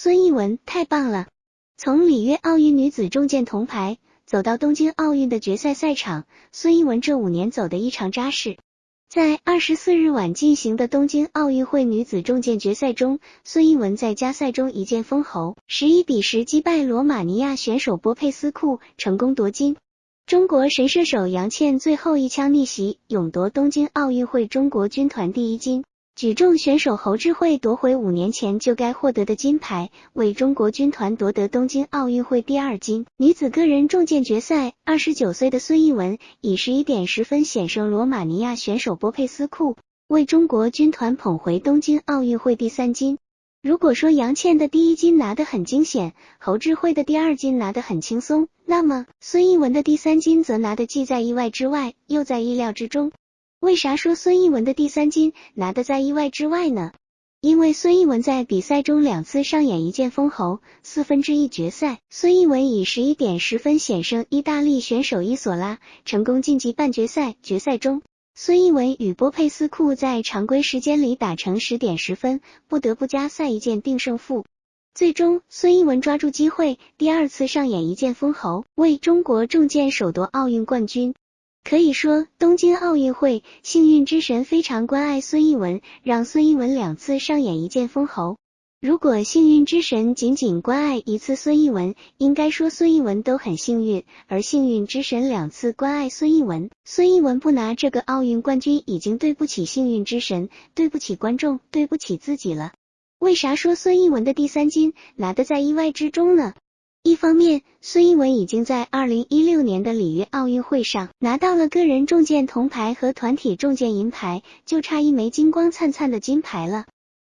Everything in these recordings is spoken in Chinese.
孙一文太棒了！从里约奥运女子重剑铜牌走到东京奥运的决赛赛场，孙一文这五年走得异常扎实。在二十四日晚进行的东京奥运会女子重剑决赛中，孙一文在加赛中一剑封喉，十一比十击败罗马尼亚选手波佩斯库，成功夺金。中国神射手杨倩最后一枪逆袭，勇夺东京奥运会中国军团第一金。举重选手侯智慧夺回五年前就该获得的金牌，为中国军团夺得东京奥运会第二金。女子个人重剑决赛，二十九岁的孙一文以十一点十分险胜罗马尼亚选手波佩斯库，为中国军团捧回东京奥运会第三金。如果说杨倩的第一金拿得很惊险，侯智慧的第二金拿得很轻松，那么孙一文的第三金则拿得既在意外之外，又在意料之中。为啥说孙一文的第三金拿的在意外之外呢？因为孙一文在比赛中两次上演一剑封喉。四分之一决赛，孙一文以十一点十分险胜意大利选手伊索拉，成功晋级半决赛。决赛中，孙一文与波佩斯库在常规时间里打成十点十分，不得不加赛一剑定胜负。最终，孙一文抓住机会，第二次上演一剑封喉，为中国重剑首夺奥运冠军。可以说，东京奥运会幸运之神非常关爱孙一文，让孙一文两次上演一剑封喉。如果幸运之神仅仅关爱一次孙一文，应该说孙一文都很幸运；而幸运之神两次关爱孙一文，孙一文不拿这个奥运冠军，已经对不起幸运之神，对不起观众，对不起自己了。为啥说孙一文的第三金拿的在意外之中呢？一方面，孙一文已经在二零一六年的里约奥运会上拿到了个人重剑铜牌和团体重剑银牌，就差一枚金光灿灿的金牌了。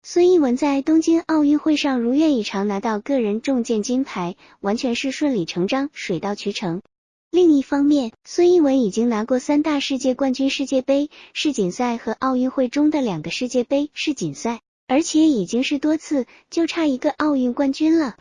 孙一文在东京奥运会上如愿以偿拿到个人重剑金牌，完全是顺理成章、水到渠成。另一方面，孙一文已经拿过三大世界冠军世界杯、世锦赛和奥运会中的两个世界杯、世锦赛，而且已经是多次，就差一个奥运冠军了。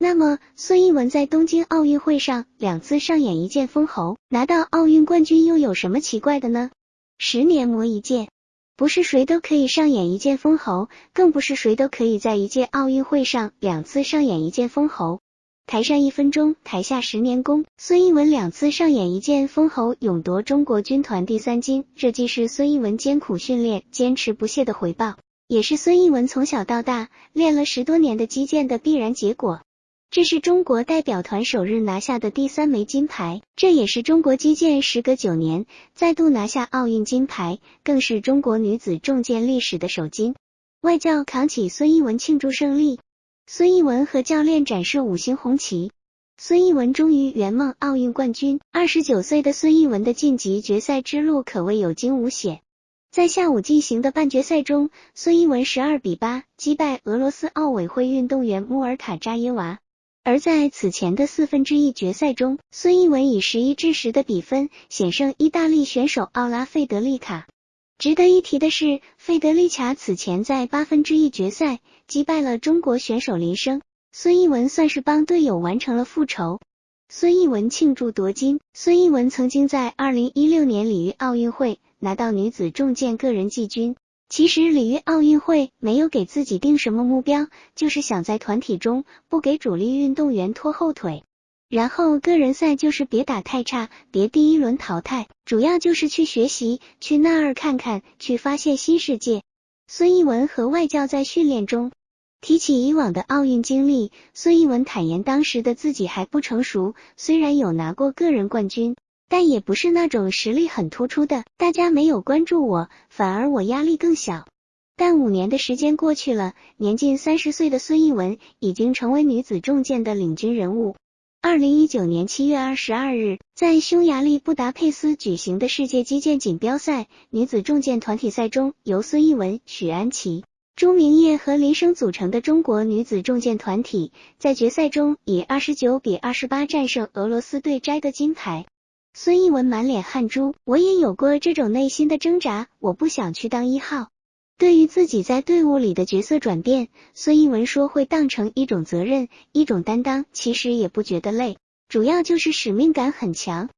那么，孙一文在东京奥运会上两次上演一剑封喉，拿到奥运冠军，又有什么奇怪的呢？十年磨一剑，不是谁都可以上演一剑封喉，更不是谁都可以在一届奥运会上两次上演一剑封喉。台上一分钟，台下十年功。孙一文两次上演一剑封喉，勇夺中国军团第三金，这既是孙一文艰苦训练、坚持不懈的回报，也是孙一文从小到大练了十多年的击剑的必然结果。这是中国代表团首日拿下的第三枚金牌，这也是中国击剑时隔九年再度拿下奥运金牌，更是中国女子重剑历史的首金。外教扛起孙一文庆祝胜利，孙一文和教练展示五星红旗，孙一文终于圆梦奥运冠军。二十九岁的孙一文的晋级决赛之路可谓有惊无险。在下午进行的半决赛中，孙一文十二比八击败俄罗斯奥委会运动员穆尔卡扎耶娃。而在此前的四分之一决赛中，孙一文以十一至十的比分险胜意大利选手奥拉费德利卡。值得一提的是，费德利卡此前在八分之一决赛击败了中国选手林生，孙一文算是帮队友完成了复仇。孙一文庆祝夺金。孙一文曾经在二零一六年里约奥运会拿到女子重剑个人季军。其实里约奥运会没有给自己定什么目标，就是想在团体中不给主力运动员拖后腿，然后个人赛就是别打太差，别第一轮淘汰，主要就是去学习，去那儿看看，去发现新世界。孙一文和外教在训练中提起以往的奥运经历，孙一文坦言当时的自己还不成熟，虽然有拿过个人冠军。但也不是那种实力很突出的，大家没有关注我，反而我压力更小。但五年的时间过去了，年近三十岁的孙一文已经成为女子重剑的领军人物。二零一九年七月二十二日，在匈牙利布达佩斯举行的世界击剑锦标赛女子重剑团体赛中，由孙一文、许安琪、朱明烨和林生组成的中国女子重剑团体，在决赛中以二十九比二十八战胜俄罗斯队，摘得金牌。孙一文满脸汗珠，我也有过这种内心的挣扎，我不想去当一号。对于自己在队伍里的角色转变，孙一文说会当成一种责任，一种担当，其实也不觉得累，主要就是使命感很强。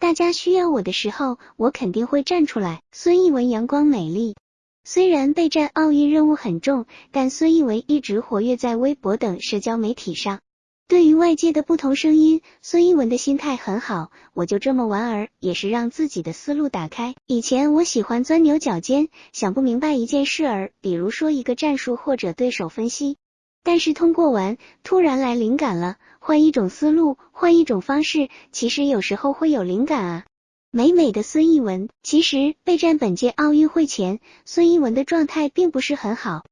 大家需要我的时候，我肯定会站出来。孙一文阳光美丽。虽然备战奥运任务很重，但孙一文一直活跃在微博等社交媒体上。对于外界的不同声音，孙一文的心态很好。我就这么玩儿，也是让自己的思路打开。以前我喜欢钻牛角尖，想不明白一件事儿，比如说一个战术或者对手分析。但是通过玩，突然来灵感了，换一种思路，换一种方式，其实有时候会有灵感啊。美美的孙一文，其实备战本届奥运会前，孙一文的状态并不是很好。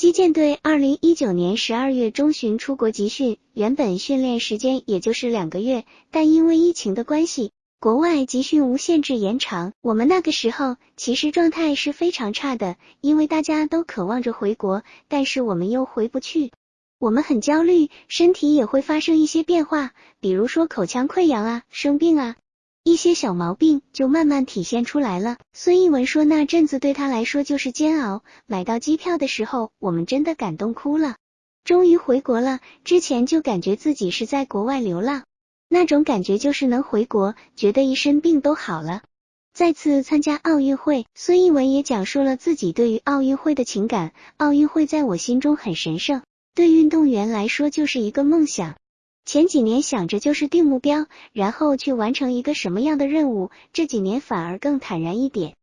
击剑队二零一九年十二月中旬出国集训，原本训练时间也就是两个月，但因为疫情的关系，国外集训无限制延长。我们那个时候其实状态是非常差的，因为大家都渴望着回国，但是我们又回不去，我们很焦虑，身体也会发生一些变化，比如说口腔溃疡啊、生病啊。一些小毛病就慢慢体现出来了。孙一文说，那阵子对他来说就是煎熬。买到机票的时候，我们真的感动哭了。终于回国了，之前就感觉自己是在国外流浪，那种感觉就是能回国，觉得一身病都好了。再次参加奥运会，孙一文也讲述了自己对于奥运会的情感。奥运会在我心中很神圣，对运动员来说就是一个梦想。前几年想着就是定目标，然后去完成一个什么样的任务，这几年反而更坦然一点。